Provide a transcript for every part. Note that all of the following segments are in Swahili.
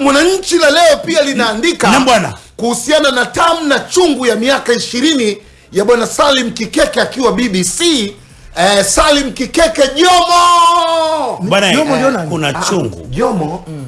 Mwananchi la leo pia linaandika Na bwana. kuhusiana na tamu na chungu ya miaka ishirini ya bwana Salim Kikeke akiwa BBC. Eh, Salim Kikeke Jomo Bwana, nani? kuna chungu Jomo mm.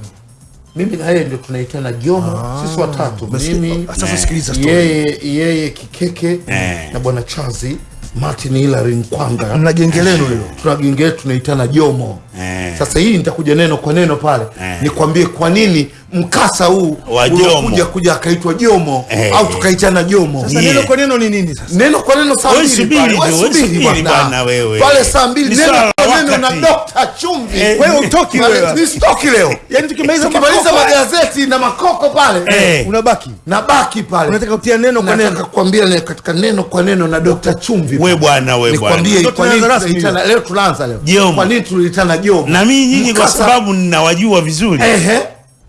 mimi na yeye ndio tunaitana Jomo ah, sisi watatu mimi Sasa sikiliza story. yeye yeye Kikeke Eh. na bwana Chazi Martin Hilary Nkwanga Mna genge lenu hilo. tuna genge letu tunaitana Jomo Eh. sasa hii nitakuja neno kwa neno pale Eh. nikwambie kwa nini mkasa huu Wa Jomo. uliokuja kuja akaitwa Jomo Eh. au tukaitana Jomo Sasa Yeah. neno kwa neno ni nini sasa? neno kwa neno saa mbili pale. Wewe subiri bwana. wewe. pale saa mbili neno kwa neno na. Dr. Chumvi Eh. Wewe utoki wewe. wewe. nisitoki leo Yaani tukimaliza tukimaliza magazeti na makoko pale Eh. unabaki. Nabaki pale Unataka kutia neno kwa nataka neno. kuambia kukwambia katika neno kwa neno na Dr. Chumvi we bwana we bwana. nikwambie kwa nini tunaanza rasmi leo tunaanza leo. Kwa nini tuliitana Jomo na mimi nyinyi kwa sababu ninawajua vizuri. Ehe.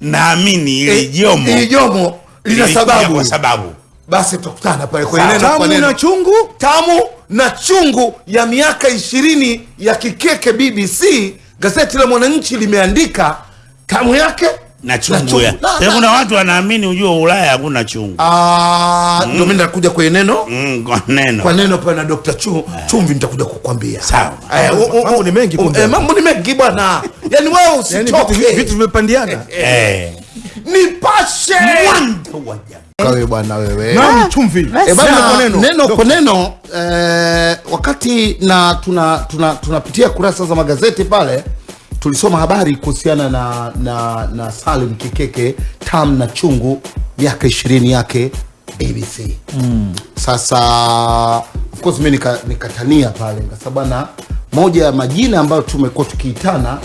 Naamini ili Eh, jomo ili Jomo lina sababu kwa sababu. basi tutakutana pale kwa neno kwa Tamu neno. na chungu. tamu na chungu ya miaka ishirini ya Kikeke BBC. Gazeti la Mwananchi limeandika tamu yake na chungu ya Na- Sasa kuna watu wanaamini ujua Ulaya hakuna chungu Ah, ndio mimi nakuja kwa neno mm, kwa neno kwa neno pale na Dr. Chu, Chumvi nitakuja kukwambia. Sawa. Eh, Mambo- ni mengi kumbe. eh, mambo ni mengi bwana. Yaani wewe Yaani vitu usitoke. vitu vimepandiana. eh. Nipashe. Mwanzo wa Kawe bwana wewe. Naam, chumvi. E bwana kwa neno. neno kwa neno eh, wakati na tuna tuna tunapitia kurasa za magazeti pale tulisoma habari kuhusiana na na, na Salim Kikeke tam na chungu miaka ishirini yake ABC mm. Sasa of course mimi nika- nikatania pale nikasema bwana, moja ya majina ambayo tumekuwa tukiitana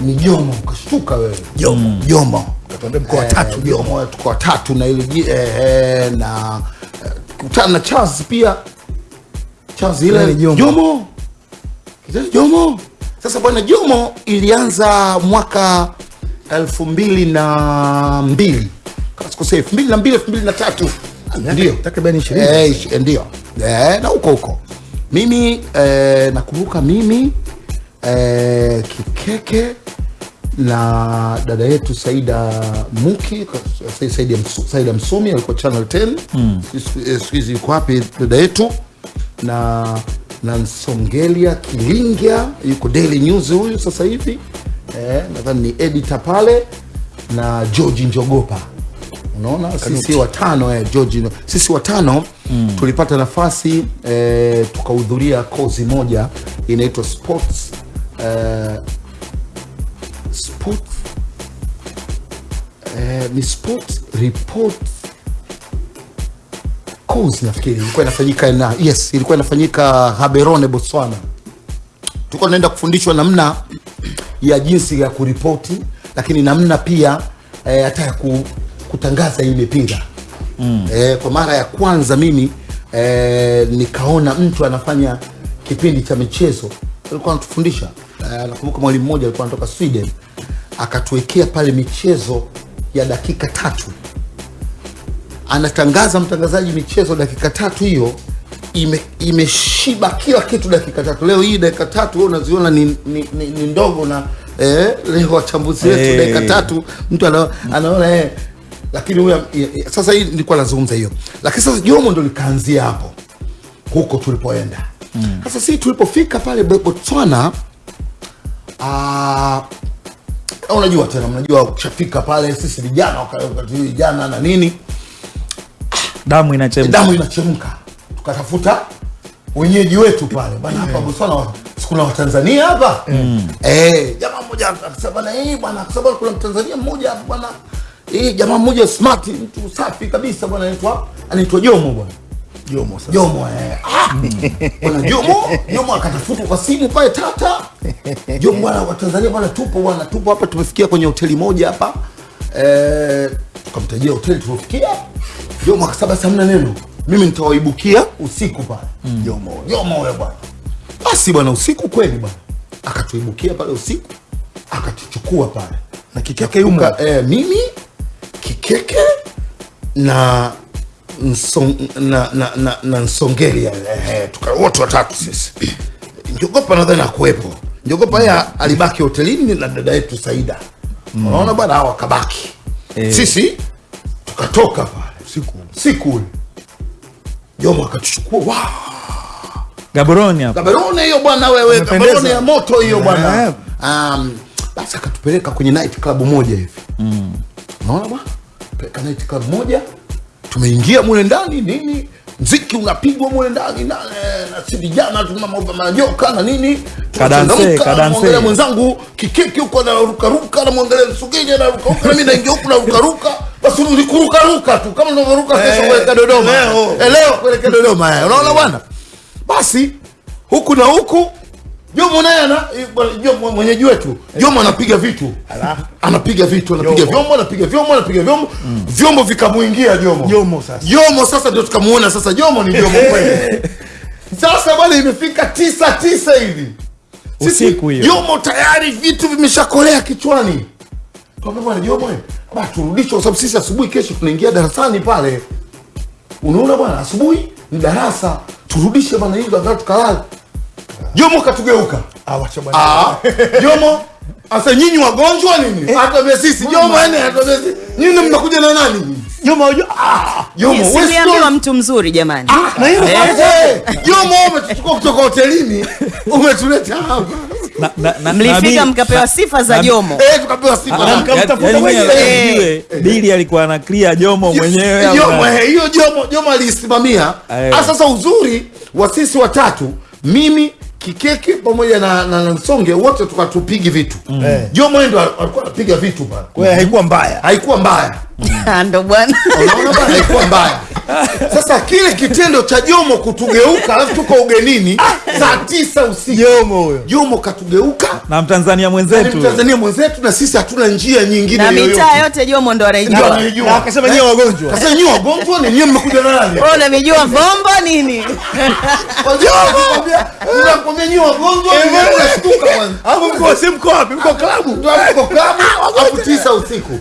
ni Jomo. Ukashtuka wewe Jomo, Jomo mkoa mko watatu. Eh, Jomo tuko watatu na ile eh, eh, na eh, kutana na Charles pia Charles ile Jomo? Jomo Jomo sasa bwana Jomo ilianza mwaka elfu mbili na mbili. Kama elfu mbili na mbili elfu mbili na tatu. Ndio. Takriban 20. Eh, ndio. Eh, na huko huko. Mimi eh, nakumbuka mimi eh, Kikeke na dada yetu Saida Muki Saida, Msu- Saida Msumi alikuwa Channel 10 mm. siku hizi yuko wapi dada yetu? Na na Nsongelia Kilingia yuko Daily News huyu sasa hivi. Eh, nadhani ni editor pale na George Njogopa. Unaona sisi watano eh, George, sisi watano mm. tulipata nafasi eh, tukahudhuria kozi moja inaitwa sports eh, sports eh, ni sports report course nafikiri. Ilikuwa inafanyika na yes ilikuwa inafanyika Gaborone Botswana. Tulikuwa tunaenda kufundishwa namna ya jinsi ya kuripoti lakini namna pia eh, hata ya ku, kutangaza hii mipira. Mm. eh, kwa mara ya kwanza mimi eh, nikaona mtu anafanya kipindi cha michezo. Alikuwa anatufundisha. Eh, nakumbuka mwalimu mmoja alikuwa anatoka Sweden. Akatuwekea pale michezo ya dakika tatu anatangaza mtangazaji michezo dakika tatu hiyo imeshiba ime- kila kitu dakika tatu. Leo hii dakika tatu unaziona ni, ni, ni, ni ndogo na eh, leo wachambuzi wetu hey. dakika tatu mtu ana, anaona eh, lakini huyo eh, eh, sasa hii nilikuwa nazungumza hiyo. Lakini sasa jomo ndo likaanzia hapo huko tulipoenda. Sasa si tulipofika pale botswana uh, unajua tena mnajua ukishafika pale sisi vijana waka- wakati vijana na nini damu inachemka damu inachemka tukatafuta wenyeji wetu pale bana hapa Botswana kuna watanzania hapa eh jamaa mmoja akasema bana eh bwana kwa sababu kuna mtanzania mmoja hapa bwana eh jamaa mmoja smart mtu safi kabisa bwana anaitwa anaitwa Jomo bwana Jomo sasa. Jomo eh. Ah! Bwana Jomo, Jomo akatafuta kwa simu pale tata. Jomo bwana wa Tanzania bwana tupo bwana tupo hapa tumefikia kwenye hoteli moja hapa. Eh, tukamtajia hoteli tulifikia. Jomo akasaba samna neno. Mimi nitawaibukia usiku pale. Jomo, Jomo wewe bwana. Basi bwana usiku kweli bwana. Akatuibukia pale usiku. Akatuchukua pale. Na Kikeke yuko eh, mimi Kikeke na Nsong, na, na, na, na Nsongelia eh, tuka wote watatu sisi. Njogopa nadhani akuwepo. Njogopa yeye alibaki hotelini na dada yetu Saida. Unaona bwana, hao kabaki. Eh. sisi tukatoka pale Siku. siku. Ule jomo akatuchukua. Wa Gaborone hapo. Gaborone hiyo bwana wewe Gaborone ya moto hiyo bwana. Eh. um, basi akatupeleka kwenye night club moja hivi. Unaona bwana? Peleka night club moja. Tumeingia mule ndani nini? Mziki unapigwa mule ndani na, na si vijana tuna mambo ya majoka na nini? Kadanse, Tunachangamka, kadanse. namwangalia mwenzangu kikiki huko anarukaruka namwangalia msugeji anarukaruka nami naingia huku narukaruka basi ni kurukaruka tu kama unavyoruka kesho Eh, kuelekea dodoma. leo. Eh, leo kuelekea dodoma eh, unaona bwana? Basi huku na huku jomo naye ana eh, Jomo mwenyeji wetu jomo anapiga vitu. Anapiga vitu anapiga vyombo anapiga vyombo anapiga vyombo. Vyombo vikamuingia jomo. Jomo sasa. jomo sasa ndio tukamuona sasa jomo ni jomo kweli. Sasa bwana imefika tisa tisa hivi. Usiku hiyo. jomo tayari vitu vimeshakolea kichwani. Kwa bwana jomo eh, bwana turudishe kwa sababu sisi asubuhi kesho tunaingia darasani pale. Unaona bwana asubuhi ni darasa. Turudishe bwana hizo angalau tukalala jomo katugeuka. Ah, wacha bwana. Ah, jomo asa nyinyi wagonjwa nini? Hatuambia sisi jomo yani hatuambia sisi. Nyinyi mnakuja na nani? Jomo ah, jomo wewe sio- mtu mzuri jamani. Na hiyo eh, jomo umetuchukua kutoka hotelini. Umetuleta hapa mlifika mkapewa sifa za jomo. Eh yaani mwenyewe. mwenyewe ujue, Bili alikuwa na clear jomo mwenyewe jomo eh, hiyo jomo jomo aliisimamia. Eh. Ah, sasa uzuri wa sisi watatu mimi Kikeke pamoja na, na, na Nsonge wote tukatupigi vitu. Mm. jomo yeye ndo alikuwa anapiga vitu bana. Haikuwa mbaya. haikuwa mbaya ndo bwana unaona haikuwa mbaya sasa kile kitendo cha jomo kutugeuka alafu tuko ugenini saa tisa usiku Jomo huyo. jomo katugeuka na mtanzania mwenzetu mtanzania mwenzetu na sisi hatuna njia nyingine na mitaa yote jomo ndo anaijua. Akasema nyewe wagonjwa. Sasa nyie wagonjwa ni nyie mmekuja nani? Wewe vombo nini wanakwambia wagonjwa ni kwanza. Hapo mko si mko wapi? Mko klabu. mko klabu hapo tisa usiku.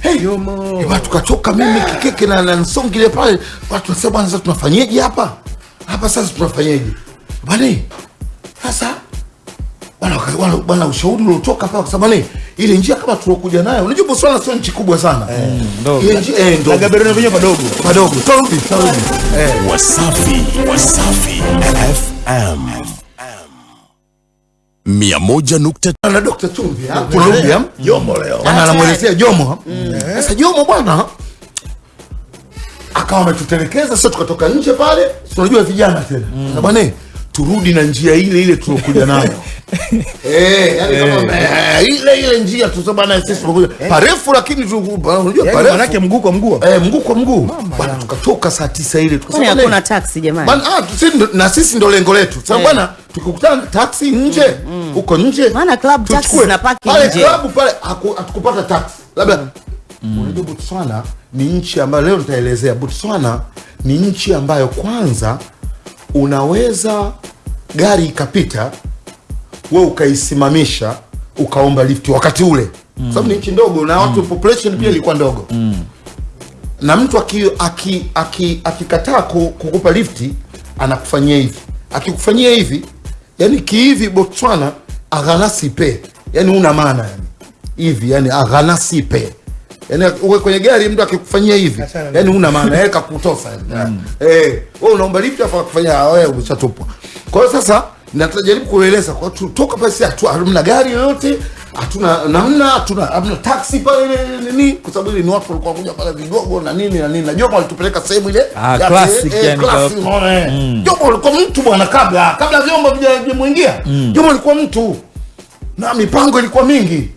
Hey, Jomo. Watu kachoka mimi kikeke na na nsongi ile pale. Watu nasema bwana sasa tunafanyeje hapa? Hapa sasa tunafanyeje? Bwana sasa bwana bwana bwana ushauri uliotoka pale kwa sababu ni ile njia kama tulokuja nayo. Unajua Botswana sio nchi kubwa sana. ndogo. Ile njia eh ndio. Gaborone vinyo padogo. Padogo. Tarudi, tarudi. Wasafi, Wasafi FM mia moja nukta na Dr. Chumvi kuna ha? Jomo leo. Bwana anamwelezea Jomo ha? Sasa Jomo bwana akawa ametutelekeza, sasa tukatoka nje pale, si unajua vijana tena mm. bwana turudi na njia ile ile tulokuja nayo eh, yani kama eh, ile ile njia tusema bwana sisi tumekuja parefu, lakini unajua parefu manake mguu kwa mguu. eh, mguu kwa mguu bwana, tukatoka saa tisa ile tukasema hakuna taxi taksi jamani Bana, ah, na sisi ndo lengo letu sasa Eh. bwana tukikutana na taksi nje huko nje Maana club tax zinapaki pale nje. club pale hatukupata tax labda unajua botswana ni nchi ambayo leo nitaelezea botswana ni nchi ambayo kwanza unaweza gari ikapita we ukaisimamisha ukaomba lifti wakati ule mm. sababu ni nchi ndogo na watu mm. population pia ilikuwa mm. ndogo mm. na mtu akikataa aki, aki, akikataa kukupa lifti anakufanyia hivi akikufanyia hivi yani kihivi botswana aghanasipe yani una maana yani. Hivi yani aghanasipe yani uwe kwenye gari mtu akikufanyia hivi yani una maana. Yeye kakutosa yani. Eh wewe unaomba lift afa akufanyia wewe umeshatupwa. Kwa hiyo sasa natajaribu kueleza kwa tutoka pasi sisi hatu- hatuna gari yoyote hatuna namna hatuna hamna taxi pale nini kwa sababu ile ni watu walikuwa kuja pale vidogo na nini na nini. Na Jomo alitupeleka sehemu ile Ah, ya- classic eh, yani classic, unaona eh. Jomo alikuwa mtu bwana kabla kabla vyombo vijamuingia Jomo alikuwa mtu. Na mipango ilikuwa mingi.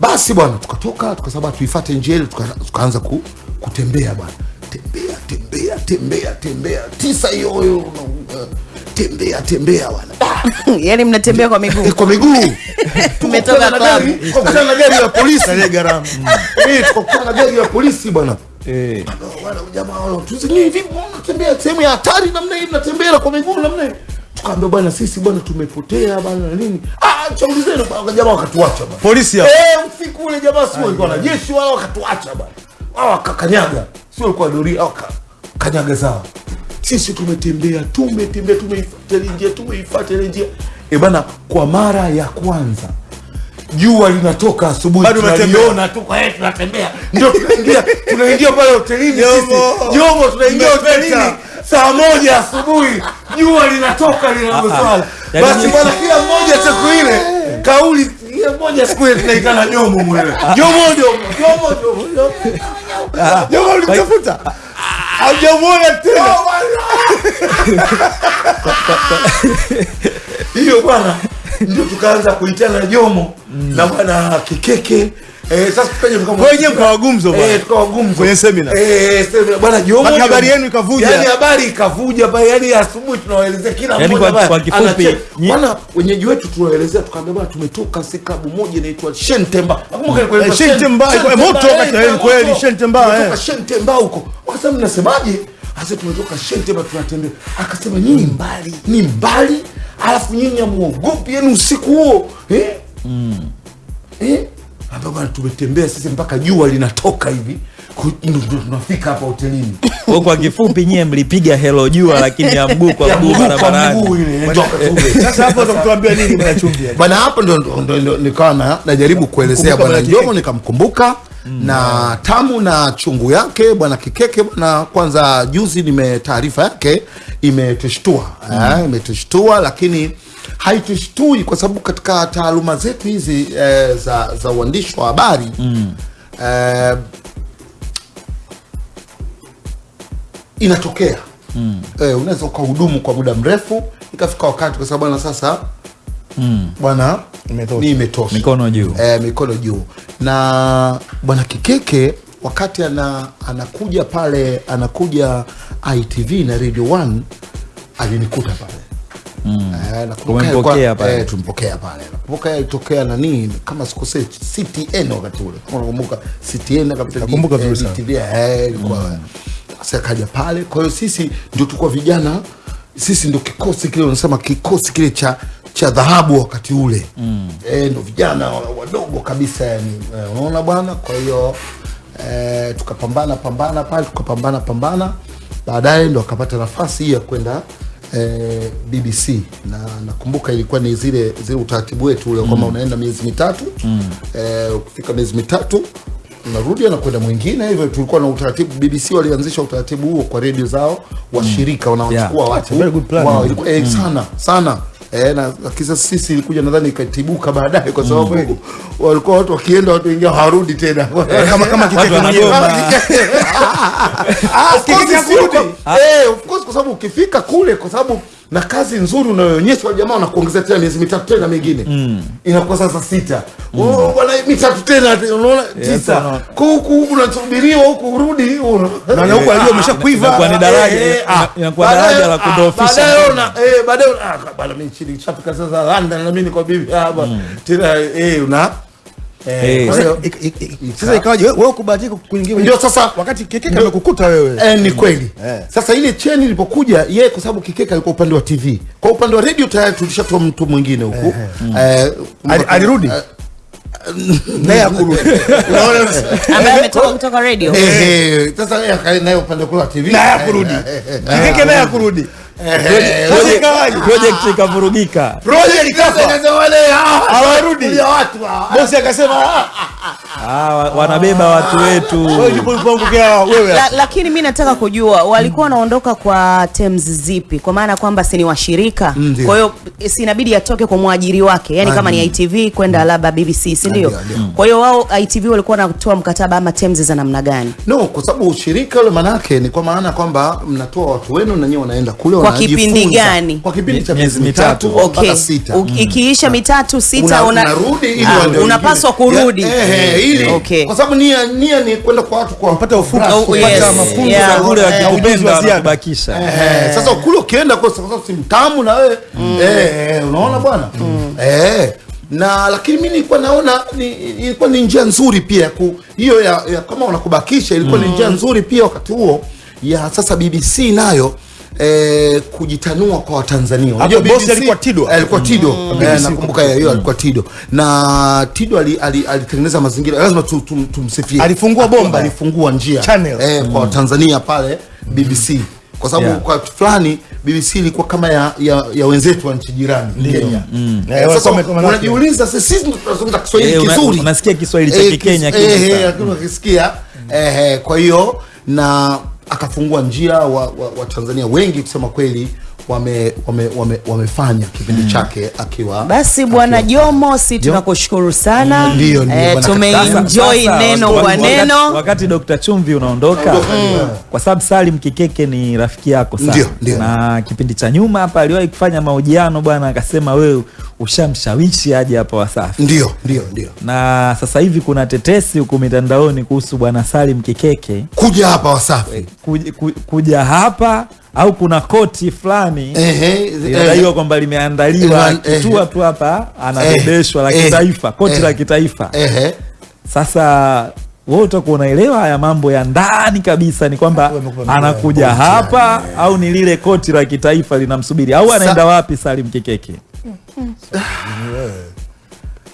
Basi bwana tukatoka tukasaba tuifuate njia ile tuka, tukaanza ku, kutembea bwana. Tembea tembea tembea tembea. Tisa hiyo hiyo, uh, tembea tembea bwana. Ah, yaani mnatembea kwa miguu. Eh, kwa miguu. Umetoka kwa na gari- kwa na gari ya polisi. Ile gharama. mimi tukakutana na gari ya polisi bwana. Eh. wana jamaa wao tuzi ni vipi mnatembea sehemu ya hatari namna hii mnatembea kwa miguu namna hii? Tukaambia bwana sisi bwana tumepotea bwana na nini. Ah chaulizeni bwana jamaa wakatuacha bwana. Polisi hapo. eh usiku ule jamaa sio walikuwa na jeshi wala wakatuacha bwana. Wao wakakanyaga sio alikuwa doria wakakanyaga sawa zao sisi tumetembea tumetembea tumeifuata ile njia ile eh bwana kwa mara ya kwanza jua linatoka asubuhi Bado tunaliona tu kwa hiyo tunatembea. Ndio tunaingia tunaingia pale hotelini sisi. Jomo. tunaingia hotelini saa moja asubuhi jua linatoka linagoswala Yaani basi bwana kila mmoja siku ile kauli kila mmoja siku ile tunaitana jomo mwewe jomo jomo jomo jomo jomo Jomo ulimtafuta? Haujamuona tena. Hiyo bwana ndio tukaanza kuitana jomo na bwana kikeke eh, sasa bwana. eh, tukawagumzo. Kwenye seminar. eh, seminar bwana jomo habari yenu ikavuja. yani habari ikavuja pale yani asubuhi tunawaelezea kila Yani mmoja kwa- bwana kwa kifupi, bwana wenyeji wetu tunawaelezea tukaambia bwana tumetoka si klabu moja inaitwa Shentemba nakumbuka ilikuwa Eh, Shentemba, moto kati ya kweli. Shentemba, eh. Shentemba huko wakasema mnasemaje Asa tumetoka Shentemba tunatembea akasema nyinyi mbali. ni mbali alafu nyinyi amuogopi yenu usiku huo. Eh? eh? Hapa bwana tumetembea sisi mpaka jua linatoka hivi. Ndo tunafika hapa hotelini. Kwa kwa kifupi nyie mlipiga helo jua lakini ya mguu kwa mguu barabarani. Sasa hapo utakutuambia nini bwana Chumbi? bwana hapo ndo, nikawa na, najaribu kuelezea bwana bwana jomo nikamkumbuka na tamu na chungu yake bwana kikeke bwana kwanza juzi nime taarifa yake imetushtua eh, imetushtua lakini haitushtui kwa sababu katika taaluma zetu hizi eh, za, za uandishi wa habari eh, inatokea. Mm. eh, unaweza ukahudumu kwa muda mrefu ikafika wakati kwa sababu bwana sasa bwana Imetosha. ni imetosha Mikono juu. e, mikono juu na bwana kikeke wakati ana, anakuja pale anakuja itv na radio 1 alinikuta pale Mm. Eh, pale. eh, tumpokea pale nakumbuka alitokea nani kama sikosei ctn wakati ule kama unakumbuka ctn akapita Nakumbuka vizuri sana. DTV, eh, ilikuwa sasa akaja pale kwa hiyo sisi ndio tulikuwa vijana sisi ndio kikosi kile unasema kikosi kile cha cha dhahabu wakati ule. Mm. e, ndo vijana wadogo kabisa yani eh, unaona bwana? Kwa hiyo e, tukapambana pambana pale tukapambana pambana. Baadaye ndo akapata nafasi hii ya kwenda e, BBC na nakumbuka ilikuwa ni zile zile utaratibu wetu ule mm. kwamba unaenda miezi mitatu. Mm. e, ukifika miezi mitatu unarudi anakwenda mwingine. Hivyo tulikuwa na utaratibu BBC walianzisha utaratibu huo kwa redio zao washirika wanaochukua Yeah. watu. Very wao ilikuwa eh, sana sana Eh, na kisa sisi ilikuja nadhani ikatibuka baadaye kwa sababu mm. walikuwa watu wakienda watu wengine hawarudi tena Kama kama mwenyewe. wanagoma. Ah, kurudi. kwa- eh, of course kwa sababu ukifika kule kwa sababu na kazi nzuri unayoonyeshwa jamaa wanakuongezea tena miezi mitatu tena mingine. Mm. inakuwa sasa sita. Mm. bwana mitatu tena unaona? Tisa. kwa huku unasubiriwa huku urudi Na huku alio umeshakuiva. kwa ni daraja, Eh, eh, ah, inakuwa daraja la kudofisha kudhoofisha baadaye una- eh, baadaye ah, bwana mimi chini chapika sasa London na mimi niko bibi hapa tena eh una Sasa ikawaje wewe ukubahatika kuingia Ndio sasa- wakati Kikeke amekukuta wewe. Eh, ni kweli Eh. sasa ile cheni ilipokuja yeye kwa sababu kikeka alikuwa upande wa tv kwa upande wa radio tayari tulishatoa mtu mwingine huku Eh, Ali- alirudi? Eh, Naye akurudi. Ambaye ametoka kutoka radio eh, eh, sasa naye upande kule wa tv Naye akurudi. Kikeke naye akurudi. Sasa project ikavurugika wale hawa- Hawarudi. watu hawa. Bosi akasema ah, ah, wa- wanabeba watu wetu. La, lakini mi nataka kujua walikuwa wanaondoka kwa terms zipi? Kwa maana kwamba si ni washirika? Kwa hiyo si inabidi atoke kwa mwajiri wake yani kama ni itv kwenda labda bbc si ndio? Ndio, ndio. kwa hiyo wao itv walikuwa wanatoa mkataba ama terms za namna gani? No kwa sababu ushirika ule manake ni kwa maana kwamba mnatoa watu wenu na wanaenda kule Kwa kipindi gani? kwa kipindi cha Miezi mitatu mpaka sita. Ikiisha mitatu sita Una- una, unarudi ili Ah, unapaswa kurudi. Eh, eh, ili. Kwa sababu nia nia ni kwenda kwa watu kwa Kupata ufundi, Oh, kupata mafunzo ya kule akikupenda Eh, sasa kule ukienda kwa sababu si mtamu na wewe. Eh, eh, unaona bwana? Eh, na lakini mimi nilikuwa naona ni, ilikuwa ni njia nzuri pia ku, hiyo ya, ya kama unakubakisha ilikuwa mm. ni njia nzuri pia wakati huo ya sasa BBC nayo Eh, kujitanua kwa Watanzania. Unajua bosi alikuwa Tido. Eh, alikuwa Tido. mm. Eh, nakumbuka hiyo alikuwa Tido. Na Tido alitengeneza ali- ali- mazingira lazima tu- tu- tumsifie. Alifungua bomba. alifungua njia Channel. eh, kwa Tanzania pale BBC kwa sababu Yeah. kwa fulani BBC ilikuwa kama ya, ya, ya wenzetu wa nchi jirani Kenya. Mm. Eh, Sasa unajiuliza sisi ndo tunazungumza Kiswahili Eh, kizuri, unasikia Kiswahili cha Kenya Kikenya kis- eh, eh, lakini ukisikia eh, eh, kwa hiyo na akafungua njia wa, wa, wa Tanzania. Wengi kusema kweli wame, wame, wame, wamefanya kipindi chake akiwa Basi bwana Jomo, si tunakushukuru sana. Ndio, ndio, e, tumeenjoy neno wakati- kwa wakati- neno. wakati Dr. Chumvi unaondoka kwa sababu Salim Kikeke ni rafiki yako sana. Ndio, ndio. na kipindi cha nyuma hapa aliwahi kufanya mahojiano bwana akasema wewe ushamshawishi aje hapa Wasafi. Ndio ndio ndio. Na sasa hivi kuna tetesi huku mitandaoni kuhusu bwana Salim Kikeke. Kuja hapa Wasafi. Kuja, kuja hapa au kuna koti fulani Ehe, inadaiwa kwamba limeandaliwa Eh, eh, kitua tu hapa anabebeshwa la eh, kitaifa koti eh, la kitaifa. sasa wewe utakuwa unaelewa haya mambo ya ndani kabisa ni kwamba anakuja koti, hapa au ni lile koti la kitaifa linamsubiri? Au anaenda wapi Salim Kikeke?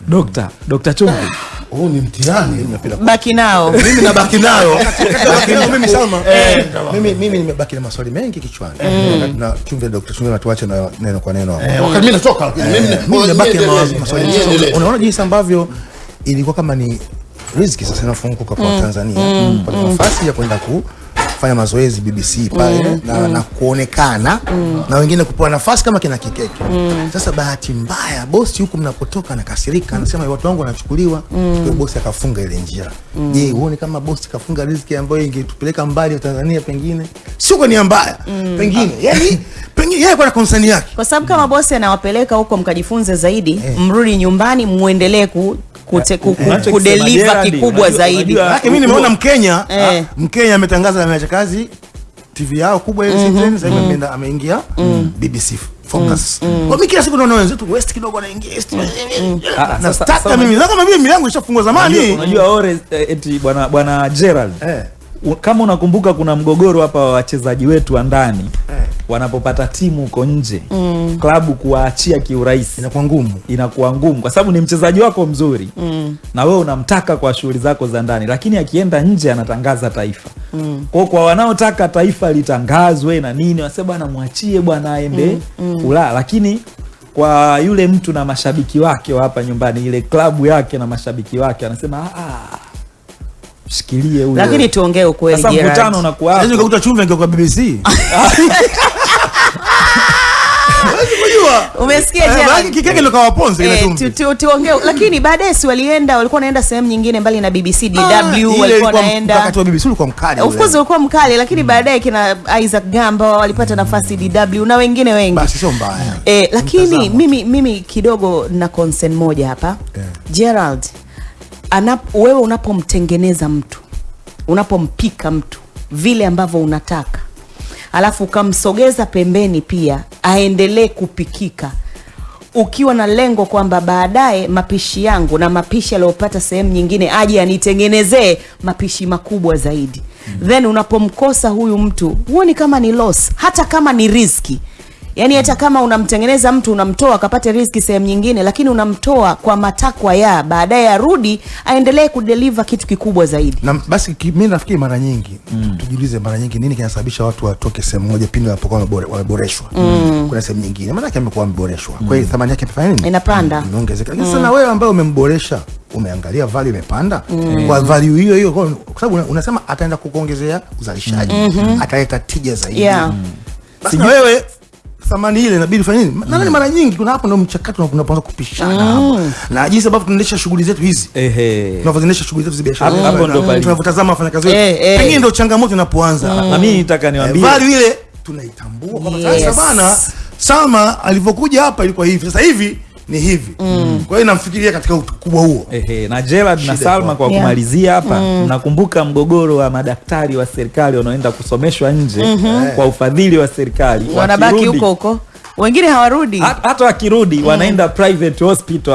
Dokta Dokta Chumvi huu ni mtihani. Baki nao. Mimi nabaki nayo nao. Mimi Salma, mimi mimi nimebaki na maswali mengi kichwani. Wakati na chumvi Dr. Chumvi natuache na neno kwa neno. Eh, wakati mimi natoka. Mimi Mimi nimebaki na maswali. Unaona jinsi ambavyo ilikuwa kama ni riziki sasa inafunguka kwa Tanzania. Kwa nafasi ya kwenda kufanya mazoezi BBC pale mm. na, mm. na kuonekana mm. na wengine kupewa nafasi kama kina Kikeke. mm. Sasa bahati mbaya bosi huku mnapotoka anakasirika, anasema watu wangu wanachukuliwa. Kwa bosi akafunga ile njia. mm. Je, huoni kama bosi kafunga riziki ambayo ingetupeleka mbali Tanzania pengine? Sio kwa nia mbaya. mm. Pengine. yani pengine yeye kwa concern yake. kwa sababu kama bosi anawapeleka huko mkajifunze zaidi, mrudi nyumbani muendelee ku, kute, ku, ku, Unachokisema kudeliver Gerald, kikubwa zaidi. Lakini mimi nimeona Mkenya Eh. Mkenya ametangaza ameacha kazi TV yao kubwa ile Citizen sasa hivi ameenda ameingia BBC Focus. Kwa mimi kila siku naona wenzetu West kidogo anaingia East. Ah, ah, Na sasa- staka sasa mimi na kama vile milango ishafungwa zamani. unajua ore eh, eti bwana bwana Gerald Eh. kama unakumbuka kuna mgogoro hapa wa wachezaji wetu wa ndani Eh. Wanapopata timu huko nje mm. klabu kuwaachia kiurahisi Inakuwa ngumu. inakuwa ngumu kwa sababu ni mchezaji wako mzuri mm. na wewe unamtaka kwa shughuli zako za ndani lakini akienda nje anatangaza taifa mm. kwao kwa wanaotaka taifa litangazwe na nini wasema bwana mwachie bwana aende mm. mm. Ulaya lakini kwa yule mtu na mashabiki wake wa hapa nyumbani ile klabu yake na mashabiki wake anasema "Ah, ah, shikilie huyo Lakini tuongee ukweli sasa mkutano unakuwa Sasa Lazima nikakuta chumvi angekuwa BBC. Umesikia jana? Bali maana Kikeke ndo kawaponza ile Eh, chumvi. tu- tu- tuongee lakini baadaye si walienda walikuwa wanaenda sehemu nyingine mbali na BBC DW Ah, walikuwa wanaenda Wakati wa BBC ulikuwa mkali. of course ulikuwa mkali lakini baadaye kina Isaac Gamba walipata nafasi DW na wengine wengi Basi sio mbaya. Eh, lakini mimi, mimi kidogo na concern moja hapa Yeah. Gerald anap, wewe unapomtengeneza mtu unapompika mtu vile ambavyo unataka alafu ukamsogeza pembeni pia aendelee kupikika ukiwa na lengo kwamba baadaye mapishi yangu na mapishi aliyopata sehemu nyingine aje anitengenezee mapishi makubwa zaidi mm. then unapomkosa huyu mtu huoni kama ni loss hata kama ni riski yaani hata kama unamtengeneza mtu unamtoa akapate riski sehemu nyingine lakini unamtoa kwa matakwa ya baadaye arudi aendelee kudeliva kitu kikubwa zaidi na basi mimi mi nafikiri mara nyingi mm. tujiulize mara nyingi nini kinasababisha watu watoke sehemu moja pindi wanapokuwa wamebore- wameboreshwa mm. kuna sehemu nyingine maanake amekuwa ameboreshwa kwa hiyo thamani yake imefanya nini Inapanda. imeongezeka lakini sana wewe ambaye umemboresha umeangalia value imepanda mm. kwa value hiyo hiyo kwa kwa sababu unasema ataenda kukuongezea uzalishaji mm -hmm. ataleta tija zaidi Yeah. basi Sijui... wewe thamani ile inabidi ufanye nini? Nadhani mara nyingi kuna hapo ndo mchakato unapoanza kupishana hapo. Na jinsi ambavyo tunaendesha shughuli zetu hizi. Ehe. tunavyoendesha shughuli zetu za biashara. Hapo- ndio palipo. tunavyotazama wafanyakazi wetu. Eh, eh. pengine ndo changamoto inapoanza. Na mimi nitaka Eh, niwaambie Bali ile tunaitambua. Kwamba sasa bana Sama alivyokuja hapa ilikuwa hivi. Sasa hivi ni hivi mm. kwa hiyo namfikiria katika ukubwa huo Ehe, na Gerald na Salma kwa Yeah. kumalizia hapa mm. nakumbuka mgogoro wa madaktari wa serikali wanaoenda kusomeshwa nje mm -hmm. kwa ufadhili wa serikali wanabaki huko huko wengine hawarudi hata wakirudi mm. wanaenda private hospital